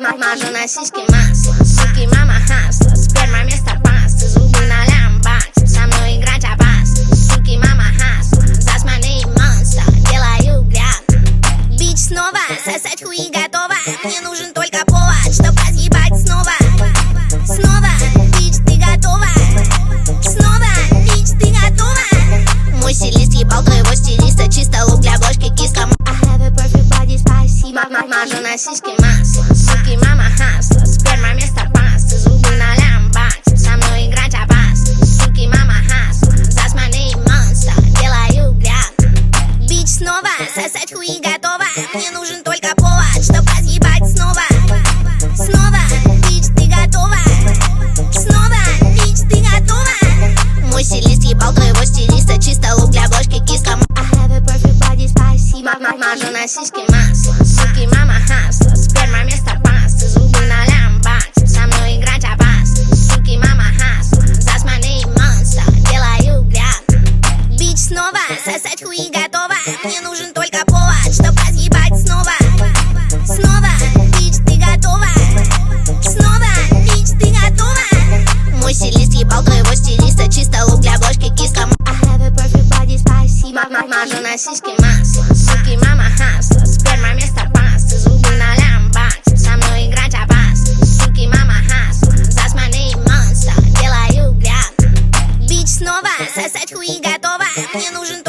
Мажу на сиськи масло, суки, мама хасла Сперма вместо пасты, зубы на лямбаксе Со мной играть опасно, суки, мама хасла Засманный монстр, делаю грязно. Бич снова, сосать хуи готова Мне нужен только повод, чтоб разъебать снова. Снова, бич, ты готова? Снова, бич, ты готова? Мой стилист ебал твоего стилиста Чисто лук для бошки киска I have a perfect body, спасибо Мажу на сиськи масло, Снова, сосать хуи готова? Мне нужен только повод, чтоб разъебать снова. Снова, бич, ты готова? Снова, бич, ты готова? Мой стилист ебал твоего стилиста Чисто лук для бошки киска. I have a perfect body, спасибо. Мажу на сиськи масло, сосать хуи готова Мне нужен только повод, чтоб разъебать снова. Снова, бич, ты готова? Снова, бич, ты готова? Мой стилист ебал твоего стилиста Чисто лук для бошки киска I have a perfect body, спасибо Мажу на сиськи масло, суки, мама хасла Сперма вместо пасты, зубы на лямбаксе Со мной играть опасно, суки, мама хасла Засманный монстр, делаю грязно. Бич снова, сосать хуи готова Мне нужен